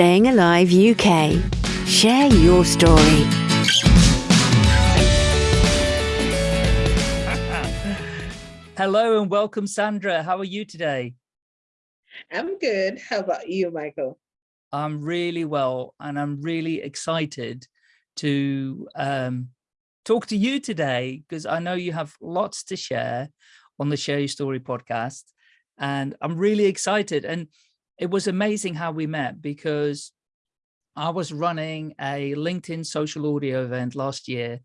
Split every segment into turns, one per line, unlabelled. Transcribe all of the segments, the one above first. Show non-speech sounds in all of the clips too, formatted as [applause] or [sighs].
Staying Alive UK. Share your story.
Hello and welcome, Sandra. How are you today?
I'm good. How about you, Michael?
I'm really well, and I'm really excited to um, talk to you today because I know you have lots to share on the Share Your Story podcast, and I'm really excited. And it was amazing how we met because I was running a LinkedIn social audio event last year,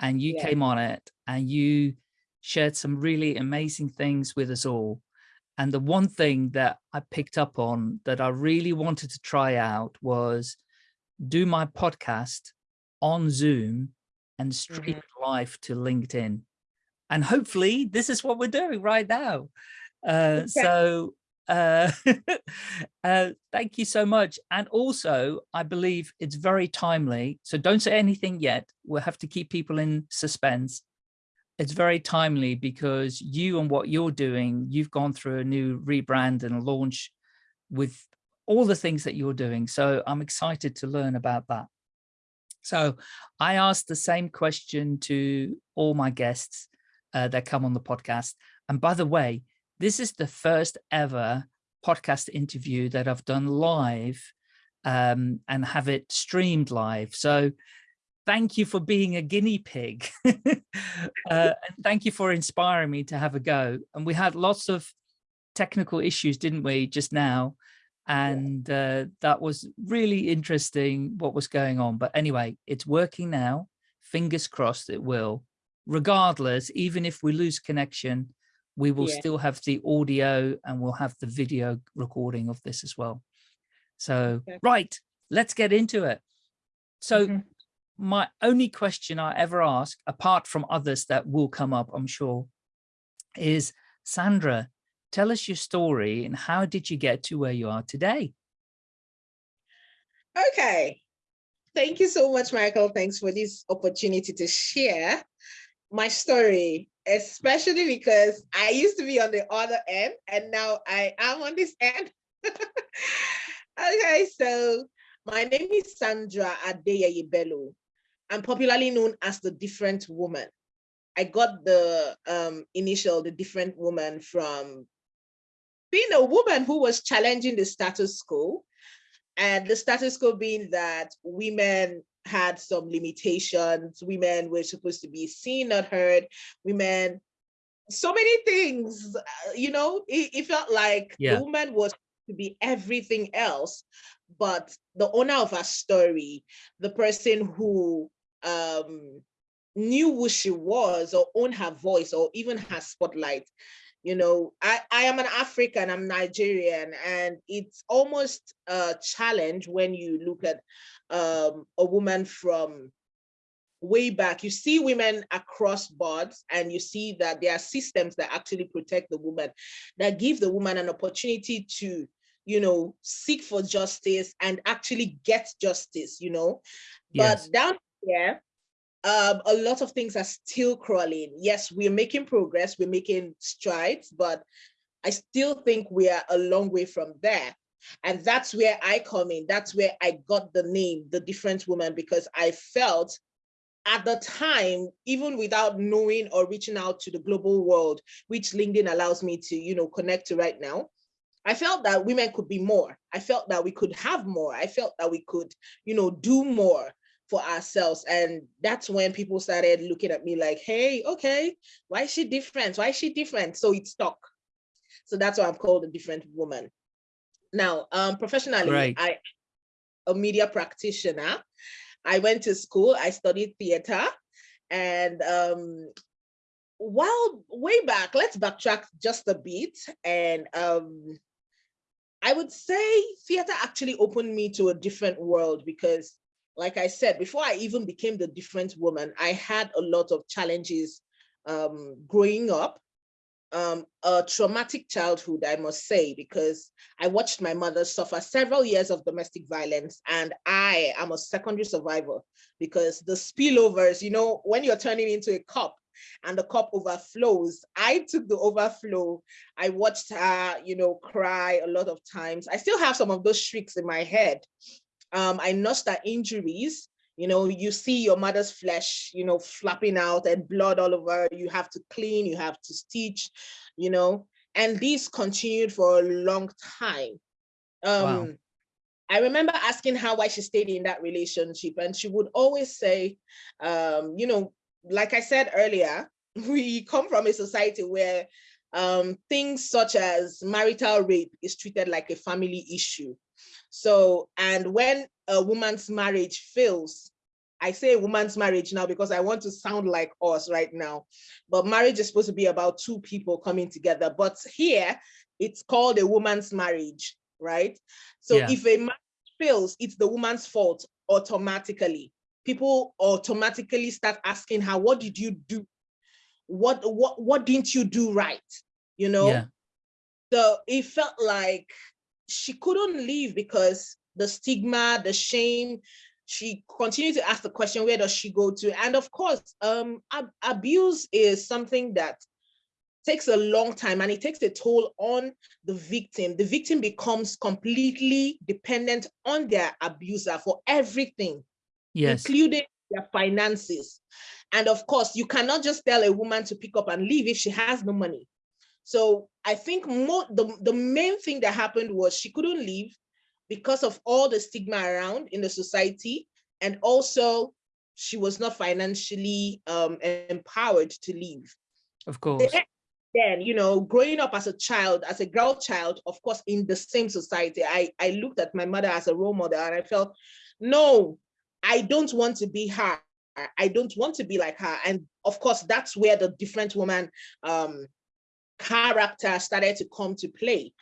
and you yeah. came on it, and you shared some really amazing things with us all. And the one thing that I picked up on that I really wanted to try out was do my podcast on Zoom and stream mm -hmm. live to LinkedIn. And hopefully this is what we're doing right now. Uh, okay. So uh, [laughs] uh, thank you so much. And also, I believe it's very timely. So don't say anything yet. We'll have to keep people in suspense it's very timely because you and what you're doing, you've gone through a new rebrand and launch with all the things that you're doing. So I'm excited to learn about that. So I asked the same question to all my guests uh, that come on the podcast. And by the way, this is the first ever podcast interview that I've done live um, and have it streamed live. So thank you for being a guinea pig. [laughs] uh, and thank you for inspiring me to have a go. And we had lots of technical issues, didn't we, just now? And uh, that was really interesting what was going on. But anyway, it's working now. Fingers crossed it will. Regardless, even if we lose connection, we will yeah. still have the audio and we'll have the video recording of this as well. So, okay. right, let's get into it. So mm -hmm my only question I ever ask, apart from others that will come up, I'm sure, is Sandra, tell us your story and how did you get to where you are today?
Okay. Thank you so much, Michael. Thanks for this opportunity to share my story, especially because I used to be on the other end and now I am on this end. [laughs] okay, so my name is Sandra Adeyeye Bello. I'm popularly known as the different woman. I got the um, initial, the different woman from being a woman who was challenging the status quo. And the status quo being that women had some limitations, women were supposed to be seen, not heard, women, so many things, uh, you know, it, it felt like yeah. the woman was to be everything else, but the owner of our story, the person who um, knew who she was or owned her voice or even her spotlight. You know, I, I am an African, I'm Nigerian, and it's almost a challenge when you look at um, a woman from way back. You see women across boards and you see that there are systems that actually protect the woman, that give the woman an opportunity to you know, seek for justice and actually get justice, you know. Yes. But down yeah, um, a lot of things are still crawling. Yes, we're making progress, we're making strides, but I still think we are a long way from there. And that's where I come in. That's where I got the name, The Different Woman, because I felt at the time, even without knowing or reaching out to the global world, which LinkedIn allows me to, you know, connect to right now, I felt that women could be more. I felt that we could have more. I felt that we could, you know, do more for ourselves. And that's when people started looking at me like, hey, okay, why is she different? Why is she different? So it stuck. So that's why I'm called a different woman. Now, um, professionally, right. I a media practitioner. I went to school, I studied theater and um, while way back, let's backtrack just a bit. And um, I would say theater actually opened me to a different world because like I said, before I even became the different woman, I had a lot of challenges um, growing up, um, a traumatic childhood, I must say, because I watched my mother suffer several years of domestic violence and I am a secondary survivor because the spillovers, you know, when you're turning into a cop, and the cup overflows. I took the overflow. I watched her, you know, cry a lot of times. I still have some of those shrieks in my head. Um, I nursed her injuries. You know, you see your mother's flesh, you know, flapping out and blood all over. You have to clean, you have to stitch, you know, and this continued for a long time. Um, wow. I remember asking her why she stayed in that relationship, and she would always say, um, you know, like I said earlier, [laughs] we come from a society where um, things such as marital rape is treated like a family issue. So, and when a woman's marriage fails, I say woman's marriage now because I want to sound like us right now, but marriage is supposed to be about two people coming together. But here it's called a woman's marriage, right? So yeah. if a man fails, it's the woman's fault automatically. People automatically start asking her, what did you do? What, what, what didn't you do right? You know? Yeah. So it felt like she couldn't leave because the stigma, the shame, she continued to ask the question, where does she go to? And of course, um, ab abuse is something that takes a long time and it takes a toll on the victim. The victim becomes completely dependent on their abuser for everything, yes. including their finances. And of course, you cannot just tell a woman to pick up and leave if she has no money. So I think more the, the main thing that happened was she couldn't leave because of all the stigma around in the society. And also she was not financially um, empowered to leave.
Of course
then, you know, growing up as a child, as a girl child, of course, in the same society, I, I looked at my mother as a role model and I felt, no, I don't want to be her. I don't want to be like her. And of course, that's where the different woman um, character started to come to play.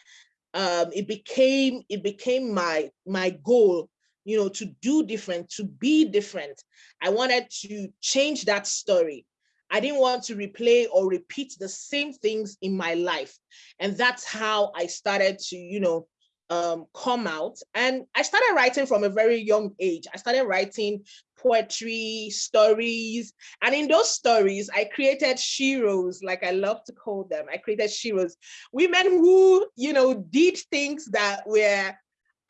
Um, it became it became my my goal, you know, to do different, to be different. I wanted to change that story. I didn't want to replay or repeat the same things in my life. And that's how I started to, you know, um, come out. And I started writing from a very young age. I started writing poetry, stories. And in those stories, I created sheroes, like I love to call them. I created sheroes, women who, you know, did things that were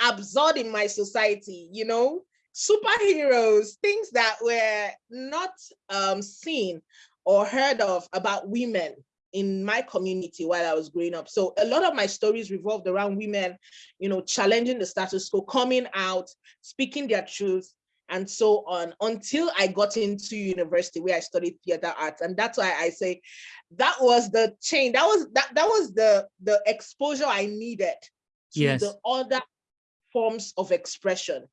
absurd in my society, you know, superheroes, things that were not um, seen or heard of about women in my community while I was growing up. So a lot of my stories revolved around women, you know, challenging the status quo, coming out, speaking their truth, and so on until I got into university where I studied theater arts. And that's why I say that was the change. That was that that was the the exposure I needed to yes. the other forms of expression.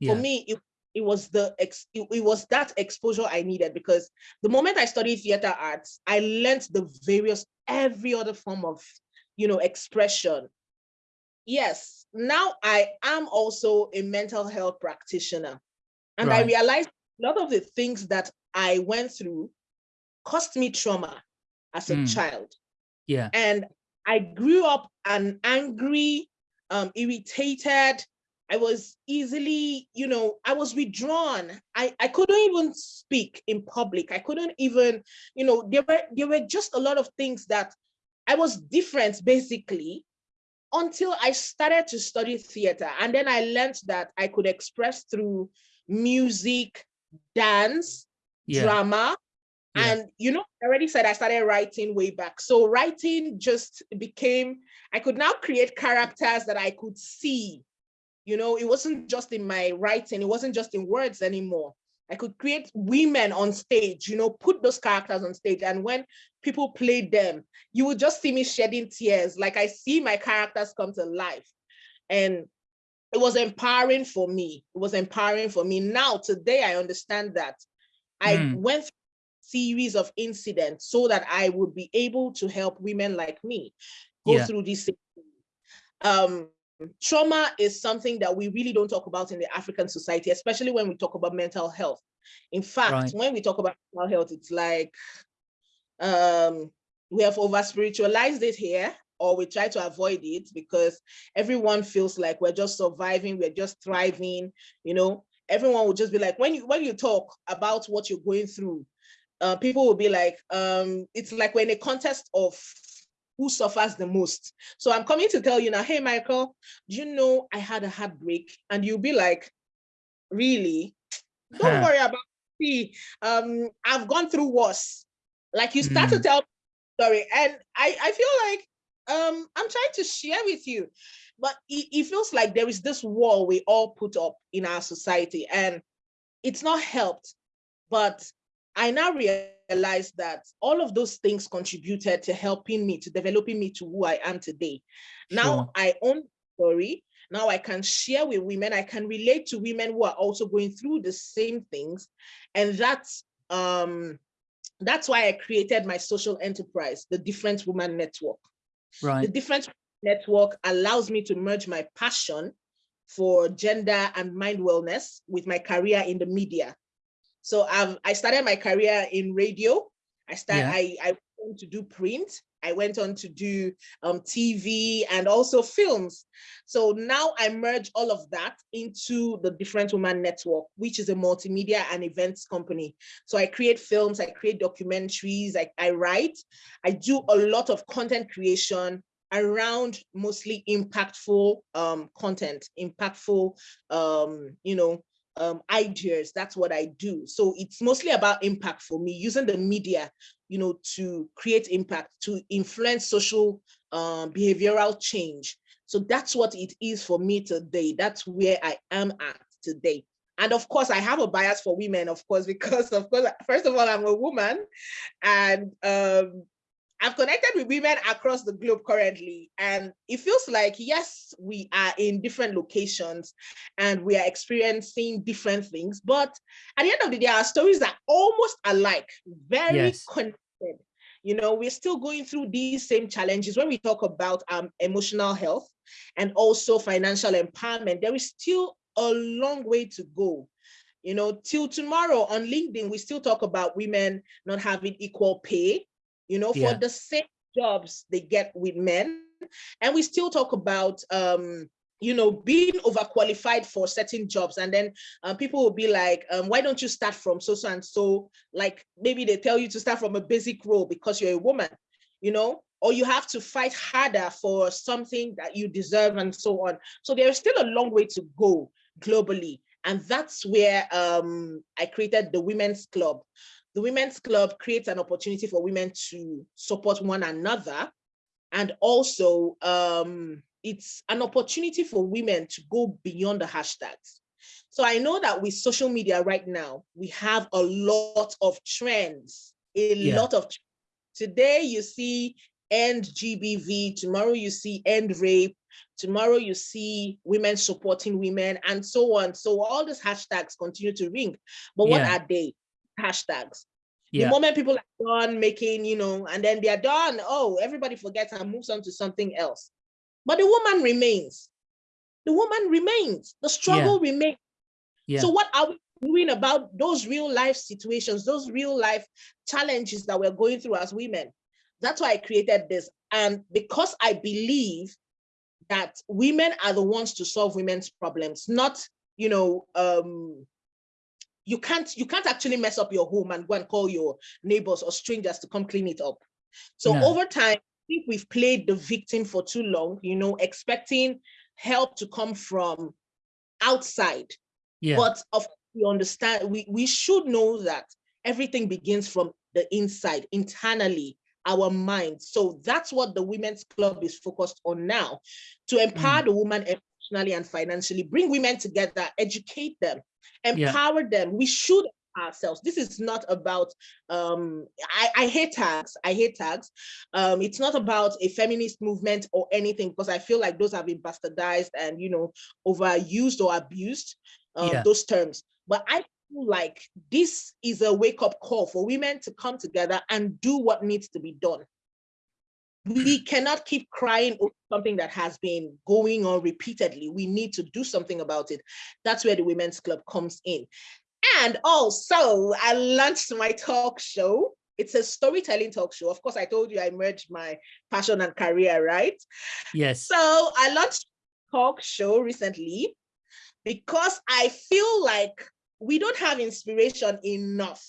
Yeah. For me, it it was the ex, it, it, was that exposure I needed because the moment I studied theater arts, I learned the various every other form of you know expression. Yes, now I am also a mental health practitioner, and right. I realized a lot of the things that I went through cost me trauma as a mm. child.
Yeah,
and I grew up an angry, um, irritated, I was easily, you know, I was withdrawn. I, I couldn't even speak in public. I couldn't even, you know, there were there were just a lot of things that I was different basically until I started to study theater. And then I learned that I could express through music, dance, yeah. drama. Yeah. And, you know, I already said I started writing way back. So writing just became, I could now create characters that I could see you know, it wasn't just in my writing, it wasn't just in words anymore. I could create women on stage, you know, put those characters on stage. And when people played them, you would just see me shedding tears. Like I see my characters come to life. And it was empowering for me. It was empowering for me. Now, today, I understand that I mm. went through series of incidents so that I would be able to help women like me go yeah. through this. Um, trauma is something that we really don't talk about in the African society, especially when we talk about mental health. In fact, right. when we talk about mental health, it's like um, we have over spiritualized it here, or we try to avoid it because everyone feels like we're just surviving, we're just thriving, you know, everyone will just be like, when you when you talk about what you're going through, uh, people will be like, um, it's like we're in a contest of who suffers the most. So I'm coming to tell you now, hey, Michael, do you know I had a heartbreak? And you'll be like, really? Don't worry about me. Um, I've gone through worse. Like you start mm. to hmm. tell story. And I, I feel like um, I'm trying to share with you, but it, it feels like there is this wall we all put up in our society and it's not helped. But I now realize that all of those things contributed to helping me, to developing me to who I am today. Now sure. I own story. Now I can share with women. I can relate to women who are also going through the same things. And that's um, that's why I created my social enterprise, the Different Woman Network.
Right.
The Different Network allows me to merge my passion for gender and mind wellness with my career in the media. So I've, I started my career in radio. I started, yeah. I, I went to do print. I went on to do um, TV and also films. So now I merge all of that into the Different Woman Network, which is a multimedia and events company. So I create films, I create documentaries, I, I write, I do a lot of content creation around mostly impactful um, content, impactful, um, you know, um, ideas. That's what I do. So it's mostly about impact for me, using the media, you know, to create impact, to influence social um, behavioral change. So that's what it is for me today. That's where I am at today. And of course, I have a bias for women, of course, [laughs] because of course, first of all, I'm a woman and um, I've connected with women across the globe currently, and it feels like, yes, we are in different locations and we are experiencing different things, but at the end of the day, our stories are almost alike, very yes. connected. You know, we're still going through these same challenges when we talk about um, emotional health and also financial empowerment. There is still a long way to go. You know, till tomorrow on LinkedIn, we still talk about women not having equal pay you know, yeah. for the same jobs they get with men. And we still talk about, um, you know, being overqualified for certain jobs. And then um, people will be like, um, why don't you start from so, so and so? Like maybe they tell you to start from a basic role because you're a woman, you know, or you have to fight harder for something that you deserve and so on. So there's still a long way to go globally. And that's where um, I created the Women's Club the Women's Club creates an opportunity for women to support one another. And also um, it's an opportunity for women to go beyond the hashtags. So I know that with social media right now, we have a lot of trends, a yeah. lot of, today you see end GBV, tomorrow you see end rape, tomorrow you see women supporting women and so on. So all these hashtags continue to ring, but what are they? Hashtags. Yeah. The moment people are done making, you know, and then they are done, oh, everybody forgets and moves on to something else. But the woman remains. The woman remains. The struggle yeah. remains. Yeah. So what are we doing about those real life situations, those real life challenges that we're going through as women? That's why I created this. And because I believe that women are the ones to solve women's problems, not, you know, um, you can't you can't actually mess up your home and go and call your neighbors or strangers to come clean it up. So no. over time, I think we've played the victim for too long, you know, expecting help to come from outside. Yeah. But of we understand we, we should know that everything begins from the inside, internally, our mind So that's what the Women's Club is focused on now, to empower mm. the woman emotionally and financially, bring women together, educate them, empower yeah. them. We should ourselves. This is not about, um, I, I hate tags, I hate tags. Um, it's not about a feminist movement or anything because I feel like those have been bastardized and, you know, overused or abused, um, yeah. those terms. But I feel like this is a wake up call for women to come together and do what needs to be done we cannot keep crying over something that has been going on repeatedly. We need to do something about it. That's where the Women's Club comes in. And also, I launched my talk show. It's a storytelling talk show. Of course, I told you I merged my passion and career, right?
Yes.
So I launched talk show recently because I feel like we don't have inspiration enough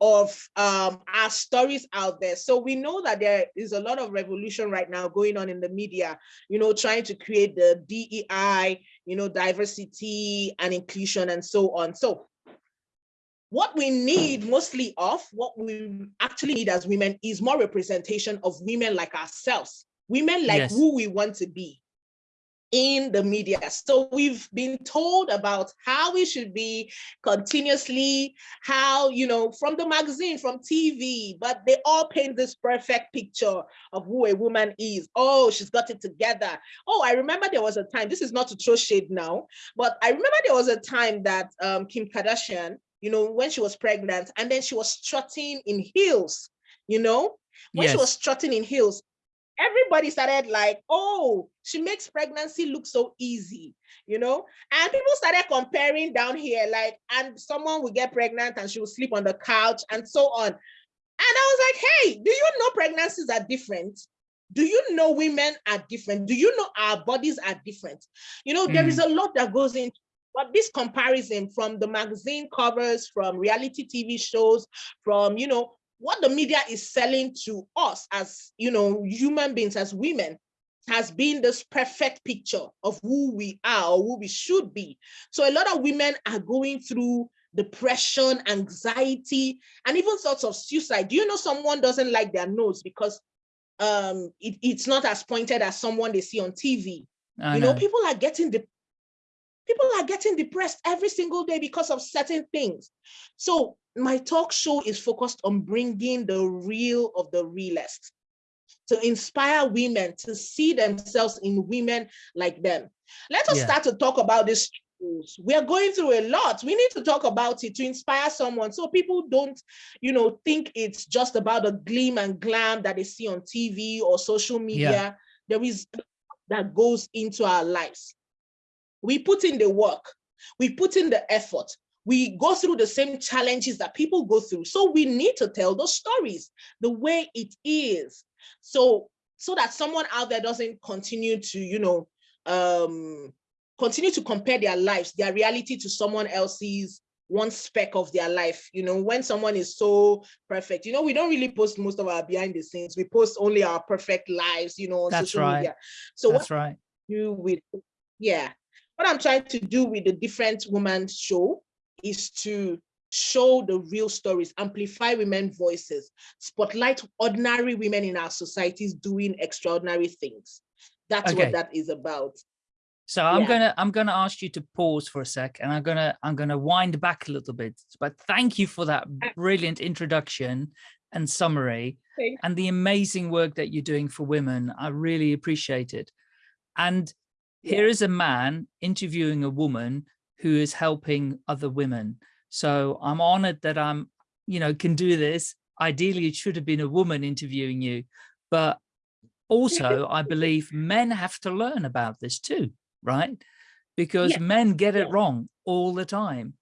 of um, our stories out there. So we know that there is a lot of revolution right now going on in the media, you know, trying to create the DEI, you know, diversity and inclusion and so on. So what we need mostly of, what we actually need as women is more representation of women like ourselves, women like yes. who we want to be in the media. So we've been told about how we should be continuously, how, you know, from the magazine, from TV, but they all paint this perfect picture of who a woman is. Oh, she's got it together. Oh, I remember there was a time, this is not to throw shade now, but I remember there was a time that um, Kim Kardashian, you know, when she was pregnant and then she was strutting in heels, you know, when yes. she was strutting in heels, everybody started like, oh, she makes pregnancy look so easy, you know? And people started comparing down here, like, and someone will get pregnant and she will sleep on the couch and so on. And I was like, hey, do you know pregnancies are different? Do you know women are different? Do you know our bodies are different? You know, mm. there is mm. a lot that goes into but this comparison from the magazine covers, from reality TV shows, from, you know, what the media is selling to us as, you know, human beings, as women, has been this perfect picture of who we are or who we should be. So a lot of women are going through depression, anxiety, and even thoughts of suicide. Do you know someone doesn't like their nose because um, it, it's not as pointed as someone they see on TV? I you know. know, people are getting the people are getting depressed every single day because of certain things. So my talk show is focused on bringing the real of the realest to inspire women to see themselves in women like them. Let us yeah. start to talk about this we are going through a lot we need to talk about it to inspire someone so people don't you know think it's just about the gleam and glam that they see on tv or social media yeah. there is that goes into our lives we put in the work we put in the effort we go through the same challenges that people go through. So we need to tell those stories the way it is. So, so that someone out there doesn't continue to, you know, um, continue to compare their lives, their reality to someone else's one speck of their life. You know, when someone is so perfect, you know, we don't really post most of our behind the scenes. We post only our perfect lives, you know, on
That's
social
right.
media. So
That's right.
You with, yeah. What I'm trying to do with the different woman show is to show the real stories, amplify women's voices, spotlight ordinary women in our societies doing extraordinary things. That's okay. what that is about.
So I'm yeah. gonna I'm gonna ask you to pause for a sec, and I'm gonna I'm gonna wind back a little bit. But thank you for that uh, brilliant introduction and summary, Thanks. and the amazing work that you're doing for women. I really appreciate it. And yeah. here is a man interviewing a woman who is helping other women. So I'm honored that I'm, you know, can do this. Ideally, it should have been a woman interviewing you, but also I believe men have to learn about this too, right? Because yeah. men get it yeah. wrong all the time.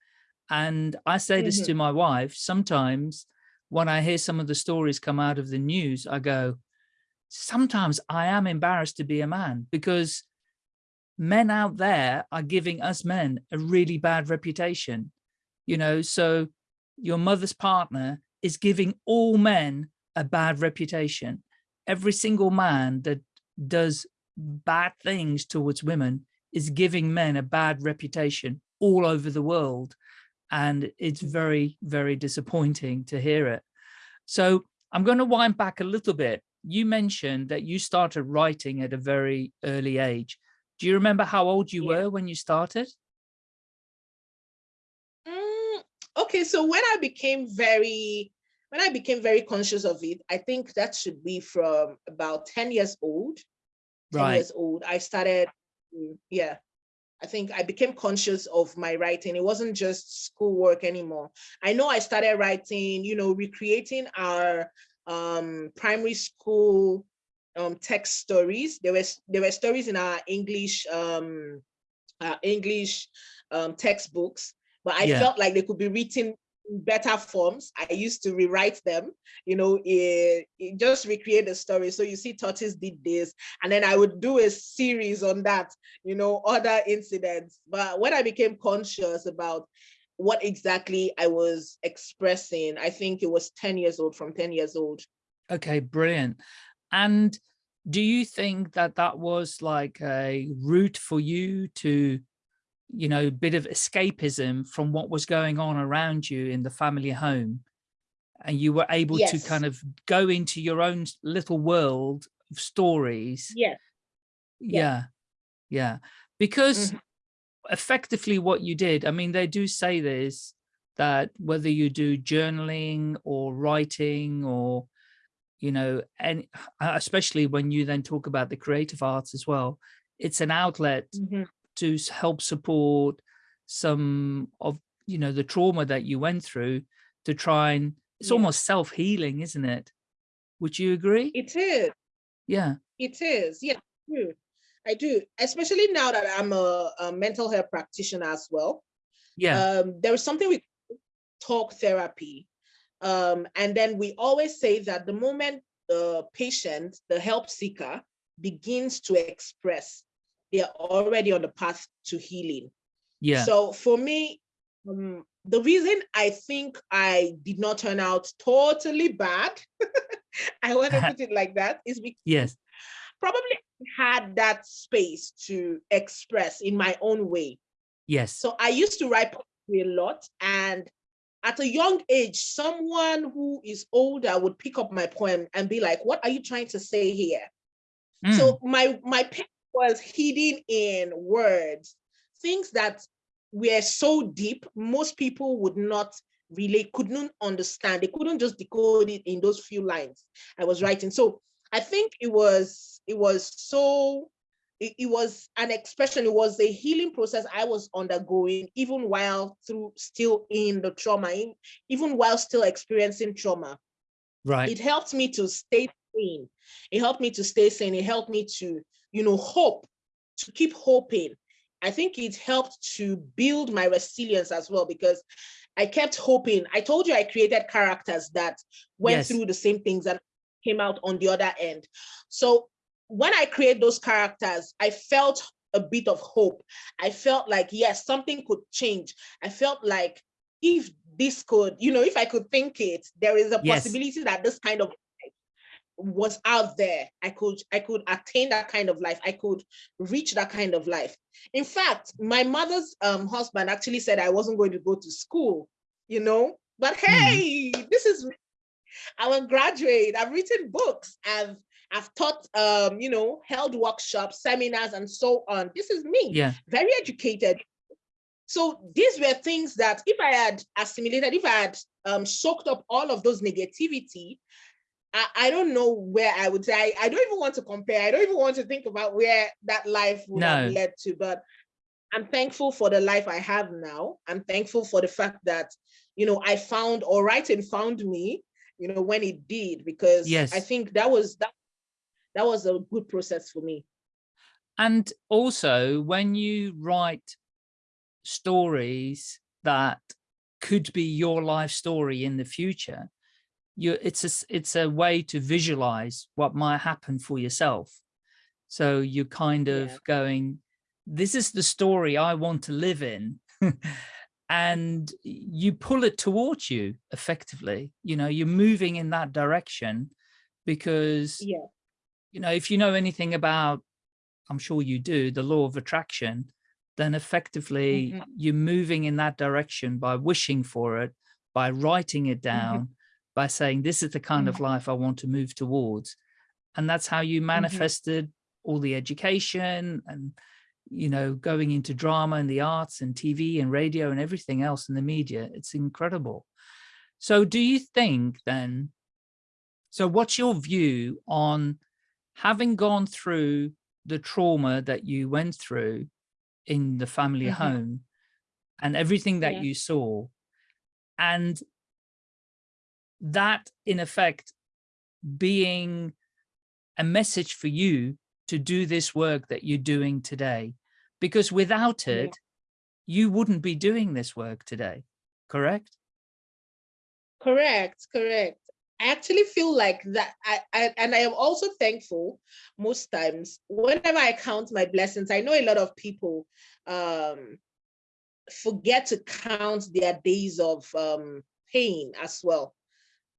And I say this mm -hmm. to my wife, sometimes when I hear some of the stories come out of the news, I go, sometimes I am embarrassed to be a man because men out there are giving us men a really bad reputation, you know, so your mother's partner is giving all men a bad reputation. Every single man that does bad things towards women is giving men a bad reputation all over the world. And it's very, very disappointing to hear it. So I'm going to wind back a little bit. You mentioned that you started writing at a very early age. Do you remember how old you yeah. were when you started?
Mm, okay, so when I became very, when I became very conscious of it, I think that should be from about 10 years old. 10 right. years old, I started, mm, yeah, I think I became conscious of my writing. It wasn't just schoolwork anymore. I know I started writing, you know, recreating our um, primary school um, text stories. There were there were stories in our English um, our English um, textbooks, but I yeah. felt like they could be written in better forms. I used to rewrite them, you know, it, it just recreate the story. So you see, Tortoise did this, and then I would do a series on that, you know, other incidents. But when I became conscious about what exactly I was expressing. I think it was 10 years old, from 10 years old.
Okay, brilliant. And do you think that that was like a route for you to, you know, a bit of escapism from what was going on around you in the family home? And you were able
Yes.
to kind of go into your own little world of stories.
Yes.
Yeah. Yeah. Because
Mhm.
effectively what you did, I mean, they do say this, that whether you do journaling or writing or, you know, and especially when you then talk about the creative arts as well, it's an outlet
Mhm.
to help support some of, you know, the trauma that you went through to try and, it's
Yeah.
almost self-healing, isn't it? Would you agree?
It is.
Yeah.
It is. Yeah, I do. I do. Especially now that I'm a, a mental health practitioner as well.
Yeah.
Um, there is something we talk therapy. Um, and then we always say that the moment the patient, the help seeker, begins to express, they're already on the path to healing.
yeah.
So for me, um, the reason I think I did not turn out totally bad, [laughs] I want to put it like that, is because [laughs]
yes.
probably had that space to express in my own way.
Yes.
So I used to write poetry a lot. And at a young age, someone who is older would pick up my poem and be like, what are you trying to say here?
Mm,
So my, my pen was hidden in words, things that were so deep, most people would not really, couldn't understand. They couldn't just decode it in those few lines I was writing. So I think it was, it was so, it, it was an expression, it was a healing process I was undergoing, even while through still in the trauma, in- even while still experiencing trauma
right.
it helped me to stay sane. It helped me to stay sane. It helped me to, you know, hope, to keep hoping. I think it helped to build my resilience as well because I kept hoping. I told you I created characters that went
Yes.
through the same things and came out on the other end. So when I create those characters, I felt a bit of hope. I felt like, yes, something could change. I felt like if this could, you know, if I could think it, there is a
Yes.
possibility that this kind of life was out there. I could, I could attain that kind of life. I could reach that kind of life. In fact, my mother's um, husband actually said I wasn't going to go to school, you know, but
Mhm.
hey, this is, I'm a graduate. I've written books. I've, I've taught, um, you know, held workshops, seminars, and so on. This is me
Yeah.
very educated. So these were things that if I had assimilated, if I had um, soaked up all of those negativity, I, I don't know where I would say, I, I don't even want to compare. I don't even want to think about where that life would have led to, but I'm thankful for the life I have now. I'm thankful for the fact that, you know, I found or writing found me, you know, when it did, because
Yes.
I think that was that, that was a good process for me.
And also when you write stories that could be your life story in the future, you it's a, it's a way to visualize what might happen for yourself. So you're kind of
Yeah.
going, this is the story I want to live in. [laughs] and you pull it towards you effectively, you know, you're moving in that direction because
Yeah.
You know, if you know anything about, I'm sure you do, the law of attraction, then effectively
Mhm.
you're moving in that direction by wishing for it, by writing it mm-hmm. down, by saying, this is the kind of mm-hmm. life I want to move towards. And that's how you mm-hmm. manifested all the education and, you know, going into drama and the arts and TV and radio and everything else in the media. It's incredible. So do you think then, so what's your view on having gone through the trauma that you went through in the family
Mhm.
home and everything that
Yeah.
you saw and that in effect being a message for you to do this work that you're doing today because without
Yeah.
it you wouldn't be doing this work today correct
Correct, correct. I actually feel like that. I, I and I am also thankful most times whenever I count my blessings. I know a lot of people um forget to count their days of um, pain as well.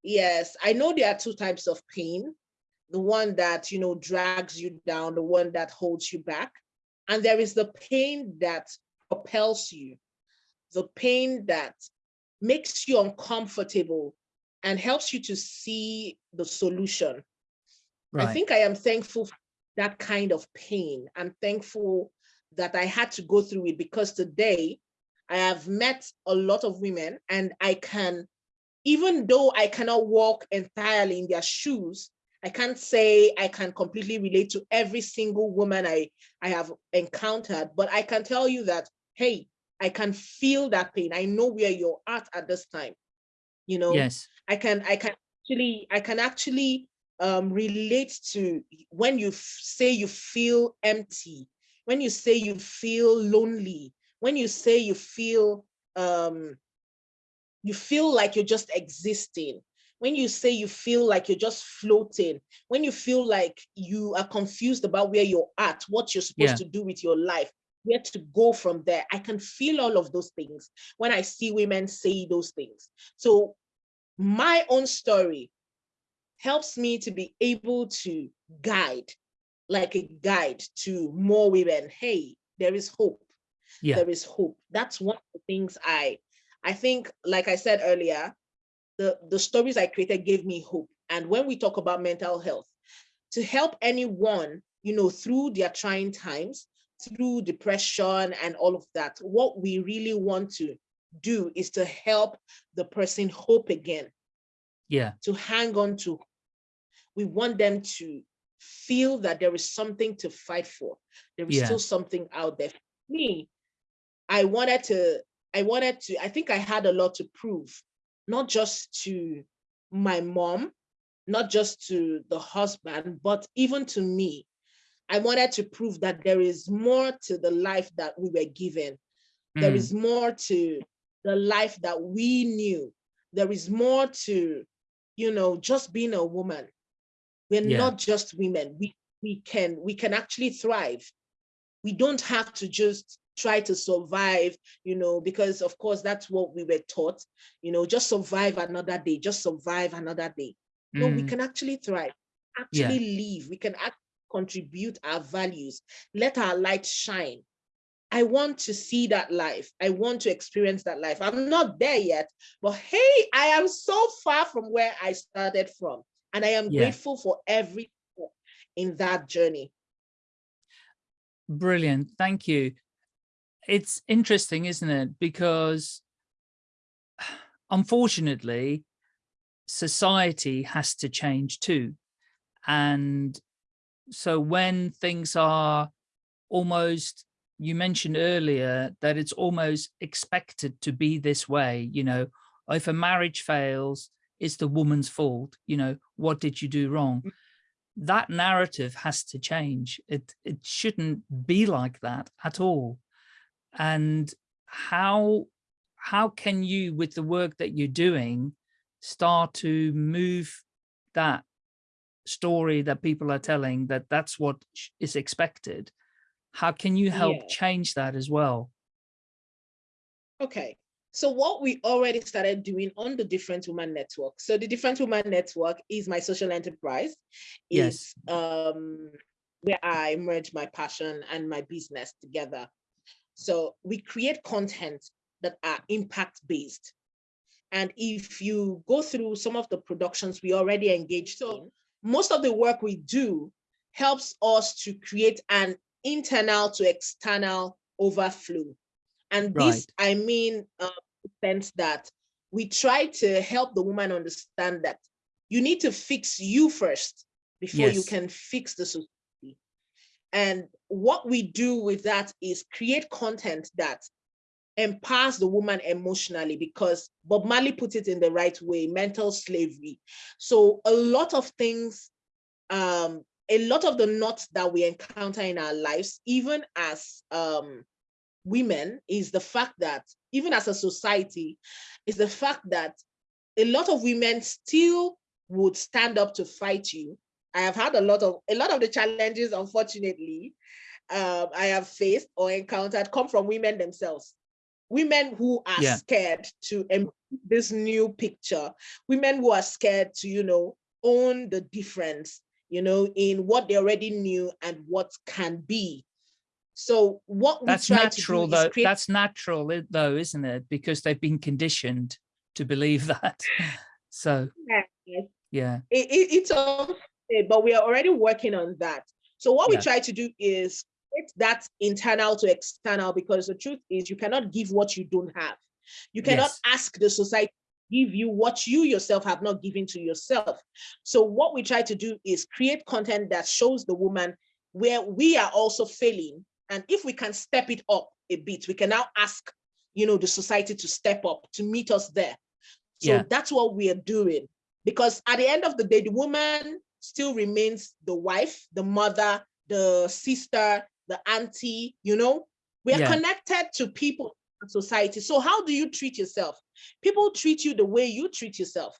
Yes, I know there are two types of pain. The one that, you know, drags you down, the one that holds you back. And there is the pain that propels you, the pain that makes you uncomfortable and helps you to see the solution. Right. I think I am thankful for that kind of pain. I'm thankful that I had to go through it because today I have met a lot of women and I can, even though I cannot walk entirely in their shoes, I can't say I can completely relate to every single woman I, I have encountered, but I can tell you that, hey, I can feel that pain. I know where you're at at this time. You know,
yes,
I can, I can actually, I can actually um, relate to when you say you feel empty, when you say you feel lonely, when you say you feel um, you feel like you're just existing, when you say you feel like you're just floating, when you feel like you are confused about where you're at, what you're supposed yeah. to do with your life, where to go from there. I can feel all of those things when I see women say those things. So my own story helps me to be able to guide, like a guide to more women. Hey, there is hope. Yeah. There is hope. That's one of the things I, I think, like I said earlier, the, the stories I created gave me hope. And when we talk about mental health, to help anyone, you know, through their trying times, through depression and all of that, what we really want to do is to help the person hope again.
Yeah.
To hang on to. We want them to feel that there is something to fight for. There is yeah. still something out there. For me, I wanted to, I wanted to, I think I had a lot to prove, not just to my mom, not just to the husband, but even to me. I wanted to prove that there is more to the life that we were given. Mm. There is more to the life that we knew. There is more to, you know, just being a woman. We're yeah. not just women. We we can we can actually thrive. We don't have to just try to survive, you know, because of course that's what we were taught, you know, just survive another day, just survive another day. No, we mm. can actually thrive, actually yeah. live. We can act contribute our values, let our light shine. I want to see that life. I want to experience that life. I'm not there yet, but hey, I am so far from where I started from. And I am yeah. grateful for every in that journey.
Brilliant. Thank you. It's interesting, isn't it? Because [sighs] unfortunately, society has to change too. And so when things are almost you mentioned earlier that it's almost expected to be this way you know if a marriage fails it's the woman's fault you know what did you do wrong? Mm. that narrative has to change. It it shouldn't be like that at all. And how how can you with the work that you're doing start to move that story that people are telling that that's what is expected how can you help yeah. change that as well?
Okay so what we already started doing on the different woman network so the different woman network is my social enterprise
yes.
um where i merge my passion and my business together. So we create content that are impact based and if you go through some of the productions we already engaged so in, most of the work we do helps us to create an internal to external overflow. And right. this, I mean, uh, sense that we try to help the woman understand that you need to fix you first before yes. you can fix the society. And what we do with that is create content that empowers the woman emotionally because Bob Marley put it in the right way, mental slavery. So a lot of things, um, a lot of the knots that we encounter in our lives, even as um, women, is the fact that, even as a society, is the fact that a lot of women still would stand up to fight you. I have had a lot of, a lot of the challenges, unfortunately, um, I have faced or encountered come from women themselves women who are
Yeah.
scared to this new picture, women who are scared to, you know, own the difference, you know, in what they already knew and what can be. So what we
That's
try
natural
to
though.
create
That's natural though, isn't it? Because they've been conditioned to believe [laughs] that. So
Yes,
yeah,
it, it, it's unfair, but we are already working on that. So what we try to do is create that internal to external because the truth is you cannot give what you don't have. You cannot
Yes.
ask the society to give you what you yourself have not given to yourself. So what we try to do is create content that shows the woman where we are also failing. And if we can step it up a bit, we can now ask, you know, the society to step up to meet us there. So
Yeah.
that's what we are doing because at the end of the day, the woman still remains the wife, the mother, the sister, the auntie, you know, we are
Yeah.
connected to people society. So how do you treat yourself? People treat you the way you treat yourself.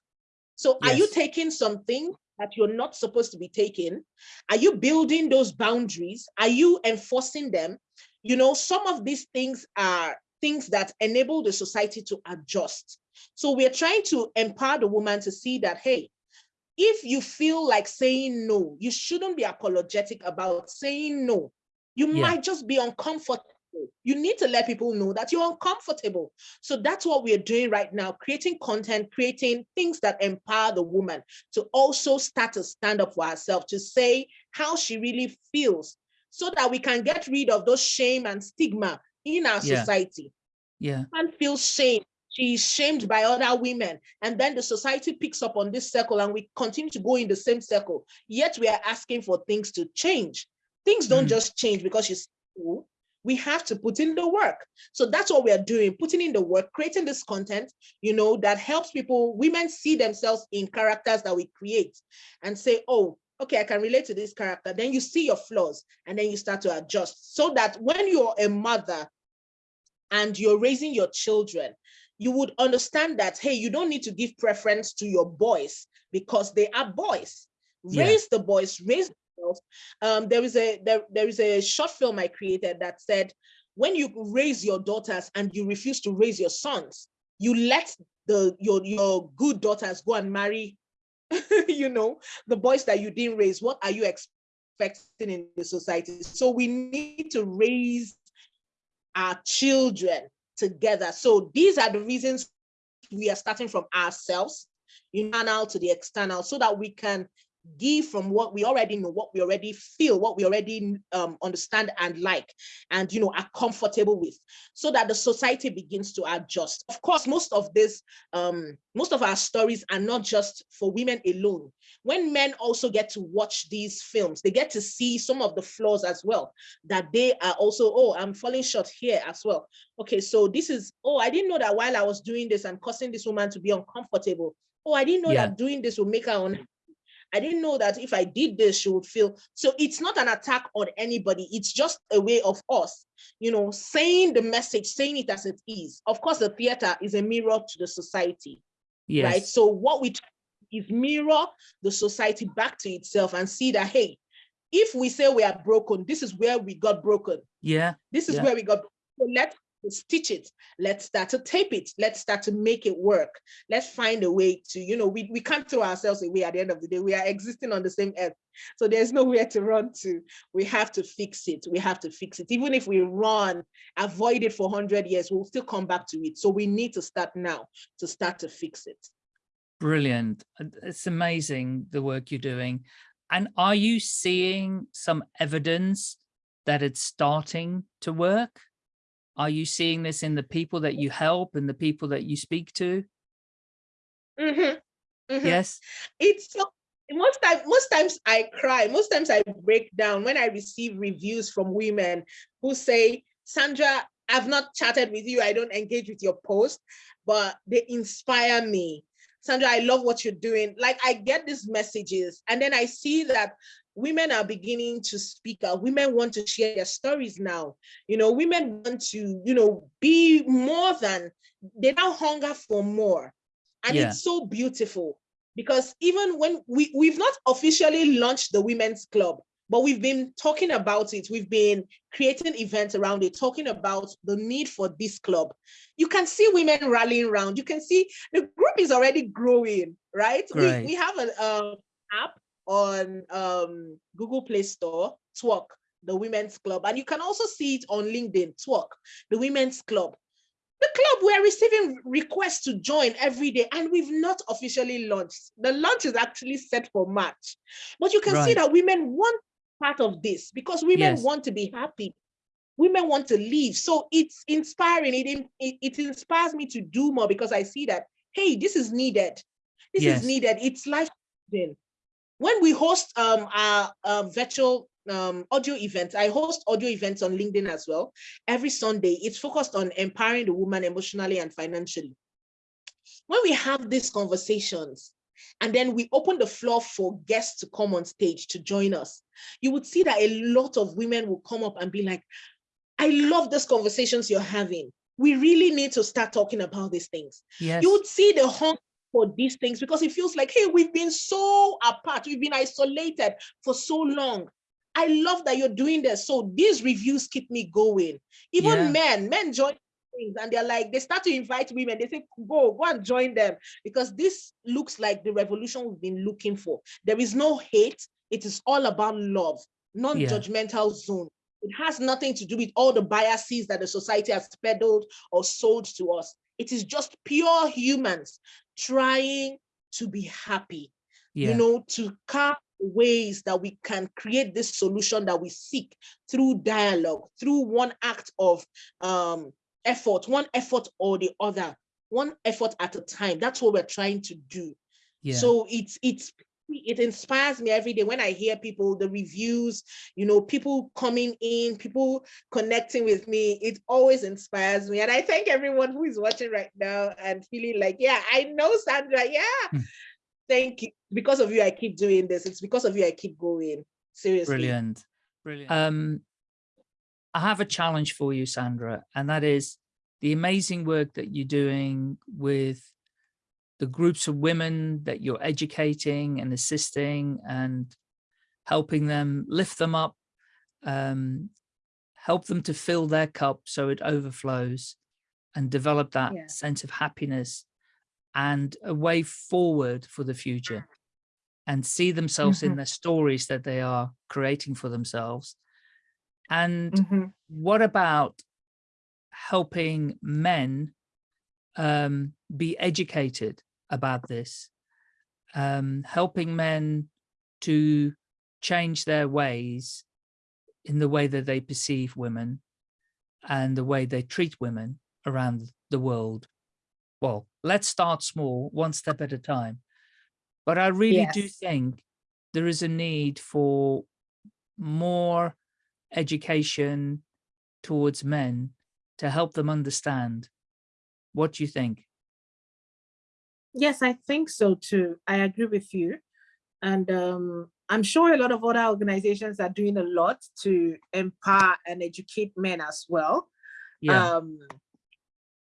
So are you taking something that you're not supposed to be taking? Are you building those boundaries? Are you enforcing them? You know, some of these things are things that enable the society to adjust. So we're trying to empower the woman to see that, hey, if you feel like saying no, you shouldn't be apologetic about saying no. You
Yeah.
might just be uncomfortable. You need to let people know that you're uncomfortable. So that's what we're doing right now, creating content, creating things that empower the woman to also start to stand up for herself, to say how she really feels, so that we can get rid of those shame and stigma in our
Yeah.
society
yeah,
woman feel shame. She's shamed by other women. And then the society picks up on this circle and we continue to go in the same circle. Yet we are asking for things to change. Things don't
Mm.
just change because she's cool. We have to put in the work. So that's what we are doing, putting in the work, creating this content, you know, that helps people, women see themselves in characters that we create and say, oh, okay, I can relate to this character. Then you see your flaws and then you start to adjust so that when you're a mother and you're raising your children, you would understand that, hey, you don't need to give preference to your boys because they are boys.
Yeah.
Raise the boys, raise. Um, there is a there, there is a short film I created that said, when you raise your daughters and you refuse to raise your sons, you let the your your good daughters go and marry, [laughs] you know, the boys that you didn't raise. What are you expecting in the society? So we need to raise our children together. So these are the reasons we are starting from ourselves, you know, internal to the external, so that we can give from what we already know, what we already feel, what we already um, understand and like, and you know, are comfortable with, so that the society begins to adjust. Of course, most of this, um, most of our stories are not just for women alone. When men also get to watch these films, they get to see some of the flaws as well, that they are also, oh, I'm falling short here as well. Okay, so this is, oh, I didn't know that while I was doing this, I'm causing this woman to be uncomfortable. Oh, I didn't know
Yeah.
that doing this will make her unhappy. I didn't know that if I did this, she would feel. So it's not an attack on anybody. It's just a way of us, you know, saying the message, saying it as it is. Of course, the theater is a mirror to the society,
yes,
right? So what we is mirror the society back to itself and see that, hey, if we say we are broken, this is where we got broken.
yeah,
This is
Yeah.
where we got. So let's stitch it. Let's start to tape it. Let's start to make it work. Let's find a way to, you know, we, we can't throw ourselves away at the end of the day. We are existing on the same earth. So there's nowhere to run to. We have to fix it. We have to fix it. Even if we run, avoid it for 100 years, we'll still come back to it. So we need to start now to start to fix it.
brilliant. It's amazing the work you're doing. And are you seeing some evidence that it's starting to work? Are you seeing this in the people that you help and the people that you speak to?
Mhm, mhm.
Yes.
it's so most time most times i cry most times i break down when i receive reviews from women who say sandra i've not chatted with you i don't engage with your post but they inspire me sandra i love what you're doing like i get these messages and then i see that women are beginning to speak out women want to share their stories now you know women want to you know be more than they now hunger for more and
Yeah.
it's so beautiful because even when we we've not officially launched the women's club but we've been talking about it. We've been creating events around it, talking about the need for this club. You can see women rallying around. You can see the group is already growing, right? We, we have an uh, app on um, Google Play Store, Twerk, the Women's Club. And you can also see it on LinkedIn, Twerk, the Women's Club. The club, we're receiving requests to join every day and we've not officially launched. The launch is actually set for March. But you can right. see that women want part of this because women yes. want to be happy. Women want to leave. So it's inspiring. It, it, it inspires me to do more because I see that, hey, this is needed. This yes. is needed. It's life changing. When we host um, our, our virtual um, audio events. I host audio events on LinkedIn as well. Every Sunday, it's focused on empowering the woman emotionally and financially. When we have these conversations, and then we open the floor for guests to come on stage to join us, you would see that a lot of women will come up and be like, I love these conversations you're having. We really need to start talking about these things. Yes. You would see the hunger for these things because it feels like, hey, we've been so apart, we've been isolated for so long. I love that you're doing this. So these reviews keep me going. Even yeah. men, men join things and they're like, they start to invite women. They say, go, go and join them because this looks like the revolution we've been looking for. There is no hate. It is all about love, non-judgmental yeah. zone. It has nothing to do with all the biases that the society has peddled or sold to us. It is just pure humans trying to be happy, yeah. you know, to carve ways that we can create this solution that we seek through dialogue, through one act of um, effort, one effort or the other, one effort at a time. That's what we're trying to do. Yeah. So it's it's it inspires me every day when I hear people, the reviews, you know, people coming in, people connecting with me, it always inspires me. And I thank everyone who is watching right now and feeling like, yeah, I know Sandra, yeah. Hmm thank you. Because of you, I keep doing this. It's because of you, I keep going. Seriously.
Brilliant. Brilliant. Um, I have a challenge for you, Sandra, and that is the amazing work that you're doing with the groups of women that you're educating and assisting and helping them lift them up, um, help them to fill their cup so it overflows and develop that yeah. sense of happiness and a way forward for the future and see themselves mm -hmm. in their stories that they are creating for themselves. And mm -hmm. what about helping men um, be educated about this, um, helping men to change their ways in the way that they perceive women and the way they treat women around the world well, let's start small, one step at a time. But I really yes. do think there is a need for more education towards men to help them understand. What do you think?
Yes, I think so too. I agree with you. And um, I'm sure a lot of other organizations are doing a lot to empower and educate men as well. Yeah. Um,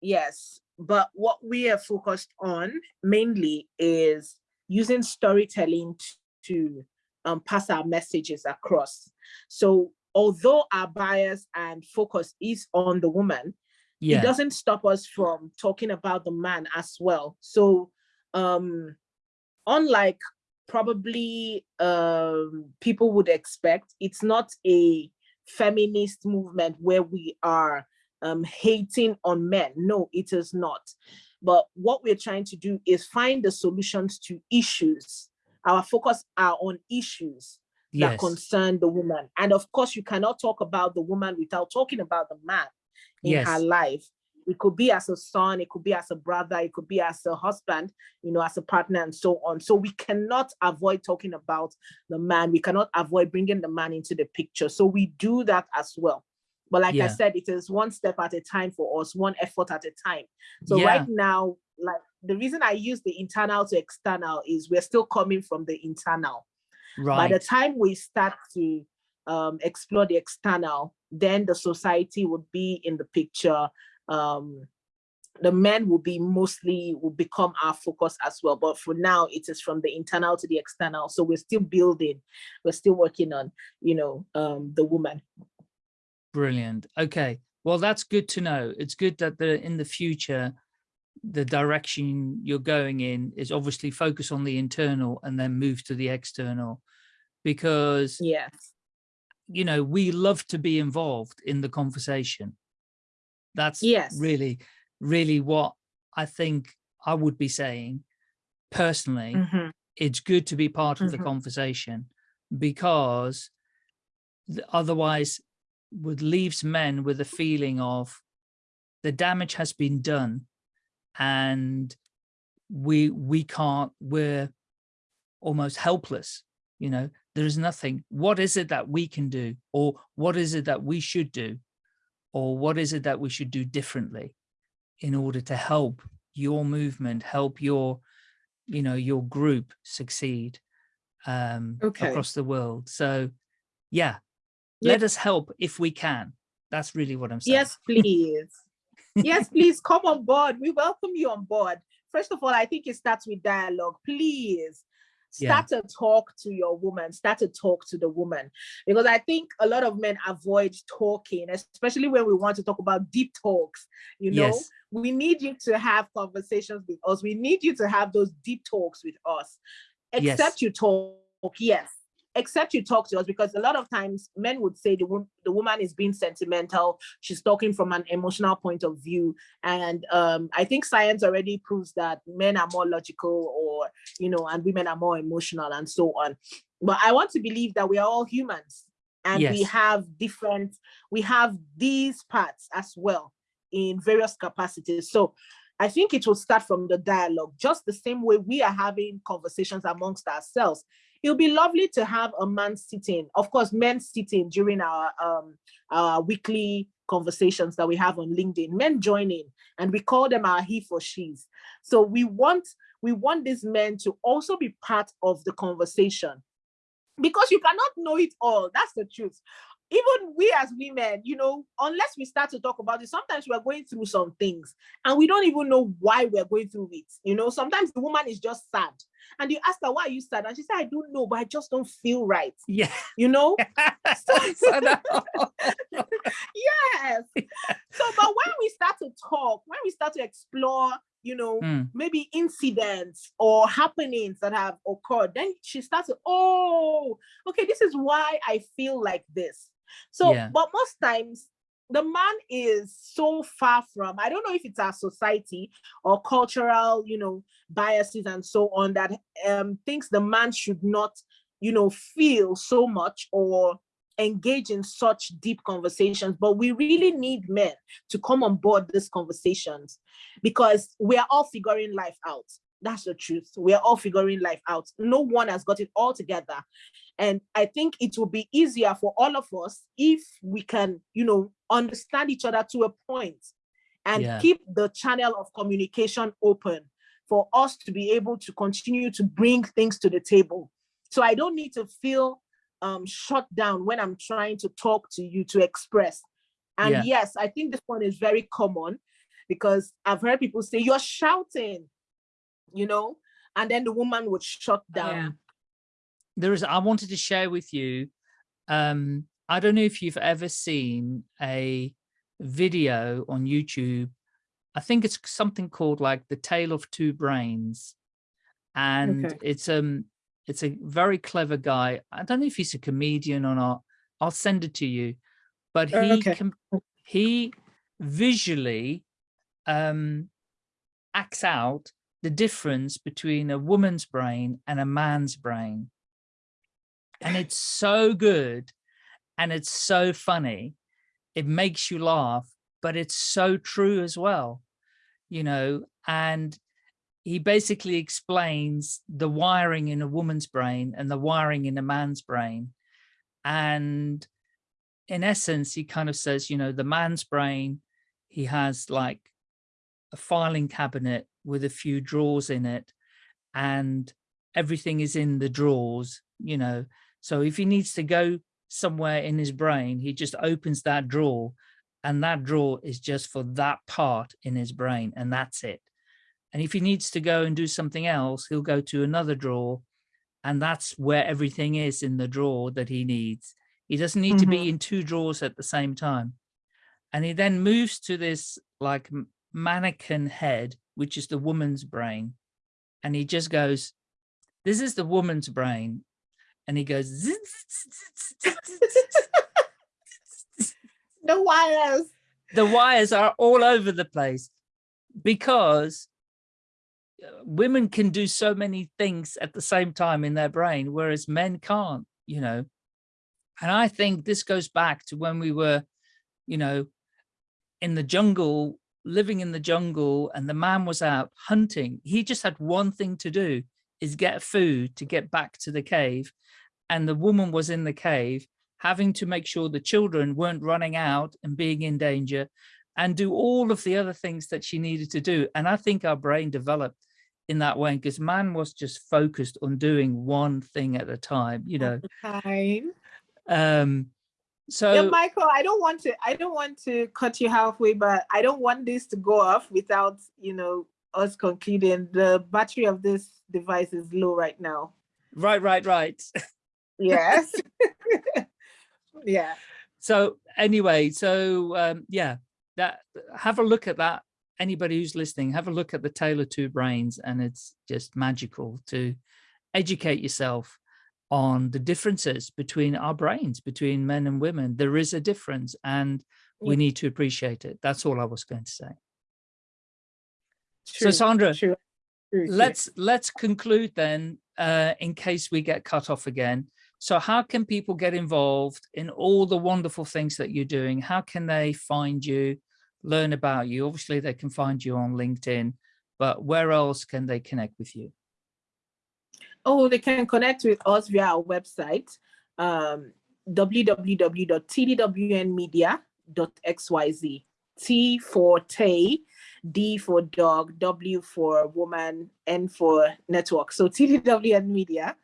yes, but what we are focused on mainly is using storytelling to um, pass our messages across. So although our bias and focus is on the woman, yeah. it doesn't stop us from talking about the man as well. So um, unlike probably um, people would expect, it's not a feminist movement where we are um, hating on men. No, it is not. But what we're trying to do is find the solutions to issues. Our focus are on issues that yes. concern the woman. And of course, you cannot talk about the woman without talking about the man in yes. her life. It could be as a son, it could be as a brother, it could be as a husband, you know, as a partner and so on. So we cannot avoid talking about the man. We cannot avoid bringing the man into the picture. So we do that as well. But like yeah. I said, it is one step at a time for us, one effort at a time. So yeah. right now, like the reason I use the internal to external is we're still coming from the internal. Right. By the time we start to um, explore the external, then the society would be in the picture. Um,
the men will be mostly will become our focus as well. But for now it is from the internal to the external. So we're still building. We're still working on you know um the woman.
Brilliant. Okay. Well that's good to know. It's good that the in the future the direction you're going in is obviously focus on the internal and then move to the external. Because
yes
you know we love to be involved in the conversation that's
yes
really really what i think i would be saying personally
mm -hmm.
it's good to be part of mm -hmm. the
Mm-hmm.
conversation because otherwise would leaves men with a feeling of the damage has been done and we we can't we're almost helpless you know there is nothing. What is it that we can do? Or what is it that we should do? Or what is it that we should do differently in order to help your movement help your you know your group succeed um okay. across the world? So yeah, yeah. Let us help if we can. That's really what i'm saying.
Yes please. Yes, [laughs] please come on board. We welcome you on board. First of all, I think it starts with dialogue. Please start yeah. to talk to your woman, start to talk to the woman. Because I think a lot of men avoid talking, especially when we want to talk about deep talks. You know, yes. we need you to have conversations with us. We need you to have those deep talks with us. Except yes. you talk, yes except you talk to us because a lot of times men would say the, the woman is being sentimental she's talking from an emotional point of view. And um, i think science already proves that men are more logical or you know and women are more emotional and so on. But i want to believe that we are all humans and yes. we have different we have these parts as well in various capacities. So I think it will start from the dialogue, just the same way we are having conversations amongst ourselves it would be lovely to have a man sitting, of course, men sitting during our, um, our weekly conversations that we have on LinkedIn, men joining, and we call them our he for she's. So we want, we want these men to also be part of the conversation because you cannot know it all. That's the truth even we as women, you know, unless we start to talk about it, sometimes we're going through some things and we don't even know why we're going through it. You know, sometimes the woman is just sad and you ask her, why are you sad? And she said, I don't know, but I just don't feel right.
Yeah.
You know? [laughs] so, [laughs] [laughs] yes. So, but when we start to talk, when we start to explore, you know, mm. maybe incidents or happenings that have occurred, then she starts oh, okay, this is why I feel like this. So, yeah. but most times the man is so far from, I don't know if it's our society or cultural, you know, biases and so on that um, thinks the man should not, you know, feel so much or engage in such deep conversations, but we really need men to come on board these conversations because we are all figuring life out. That's the truth. We are all figuring life out. No one has got it all together. And I think it will be easier for all of us if we can, you know, understand each other to a point and yeah. keep the channel of communication open for us to be able to continue to bring things to the table. So I don't need to feel um, shut down when I'm trying to talk to you to express. And yeah. yes, I think this one is very common because I've heard people say, you're shouting, you know, and then the woman would shut down. Yeah.
There is, I wanted to share with you, um, I don't know if you've ever seen a video on YouTube. I think it's something called like the tale of two brains. And okay. it's um it's a very clever guy. I don't know if he's a comedian or not. I'll send it to you. But he okay. he visually um acts out the difference between a woman's brain and a man's brain. And it's so good and it's so funny. It makes you laugh, but it's so true as well, you know, and he basically explains the wiring in a woman's brain and the wiring in a man's brain. And in essence, he kind of says, you know, the man's brain, he has like a filing cabinet with a few drawers in it and everything is in the drawers, you know. So if he needs to go somewhere in his brain, he just opens that drawer and that drawer is just for that part in his brain and that's it. And if he needs to go and do something else, he'll go to another drawer and that's where everything is in the drawer that he needs. He doesn't need mm -hmm. to be mm-hmm. in two drawers at the same time. And he then moves to this like mannequin head, which is the woman's brain. And he just goes, this is the woman's brain. And he goes,
the wires.
The wires are all over the place because uh, women can do so many things at the same time in their brain, whereas men can't, you know. And I think this goes back to when we were, you know, in the jungle, living in the jungle, and the man was out hunting. He just had one thing to do is get food to get back to the cave. And the woman was in the cave having to make sure the children weren't running out and being in danger and do all of the other things that she needed to do. And I think our brain developed in that way because man was just focused on doing one thing at a time, you know.
Time.
Um, so
yeah, Michael, I don't want to I don't want to cut you halfway, but I don't want this to go off without, you know, us concluding the battery of this device is low right now.
Right, right, right. [laughs]
Yes. [laughs] yeah.
So anyway, so um, yeah, that have a look at that. Anybody who's listening, have a look at the Tale of Two Brains, and it's just magical to educate yourself on the differences between our brains, between men and women. There is a difference, and we need to appreciate it. That's all I was going to say. True, so Sandra, true, true, let's let's conclude then, uh, in case we get cut off again. So how can people get involved in all the wonderful things that you're doing? How can they find you, learn about you? Obviously, they can find you on LinkedIn, but where else can they connect with you?
Oh, they can connect with us via our website, um, www.tdwnmedia.xyz. T for Tay, D for dog, W for woman, N for network. So TDWN Media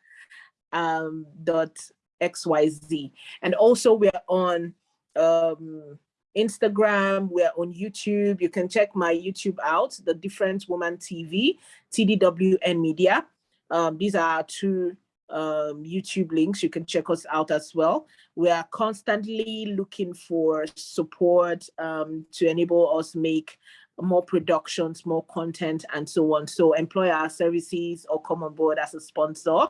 um, dot xyz. And also we're on um, Instagram, we're on YouTube. You can check my YouTube out, The Different Woman TV, TDWN Media. Um, these are two um, YouTube links. You can check us out as well. We are constantly looking for support um, to enable us make more productions, more content, and so on. So employ our services or come on board as a sponsor.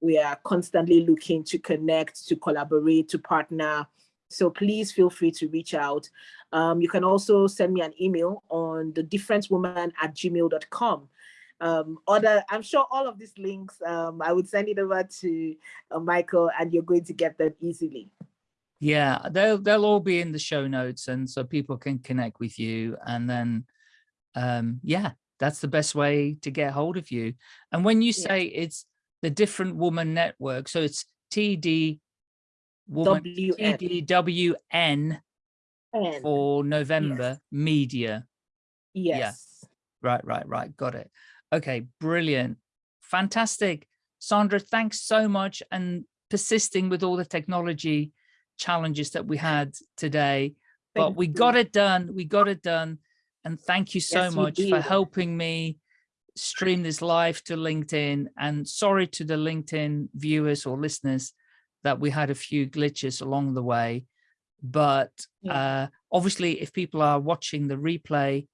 We are constantly looking to connect, to collaborate, to partner. So please feel free to reach out. Um, you can also send me an email on the differentwoman at gmail.com. Um, other, I'm sure all of these links, um, I would send it over to uh, Michael and you're going to get them easily.
Yeah, they'll they'll all be in the show notes, and so people can connect with you. And then, um, yeah, that's the best way to get hold of you. And when you say yeah. it's the different woman network, so it's TD woman TDWN for November yes. media.
Yes.
Yeah. Right, right, right. Got it. Okay, brilliant. Fantastic. Sandra, thanks so much and persisting with all the technology challenges that we had today, but we you. got it done. We got it done. And thank you so yes, much for helping me stream this live to LinkedIn. And sorry to the LinkedIn viewers or listeners that we had a few glitches along the way. But yeah. uh, obviously, if people are watching the replay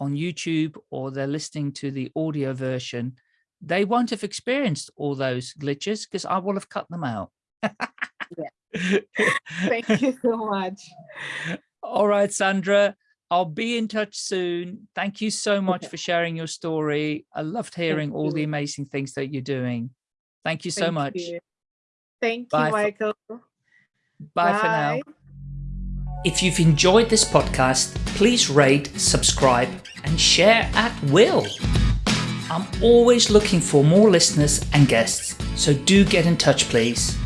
on YouTube or they're listening to the audio version, they won't have experienced all those glitches because I will have cut them out.
yeah. [laughs] Thank you so much.
All right, Sandra. I'll be in touch soon. Thank you so much okay. for sharing your story. I loved hearing Thank all you. the amazing things that you're doing. Thank you so
Thank
much.
You. Thank Bye you, Michael.
For, bye, bye for now. If you've enjoyed this podcast, please rate, subscribe, and share at will. I'm always looking for more listeners and guests, so do get in touch, please.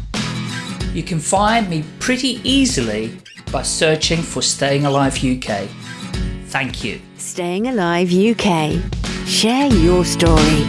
You can find me pretty easily by searching for Staying Alive UK. Thank you.
Staying Alive UK. Share your story.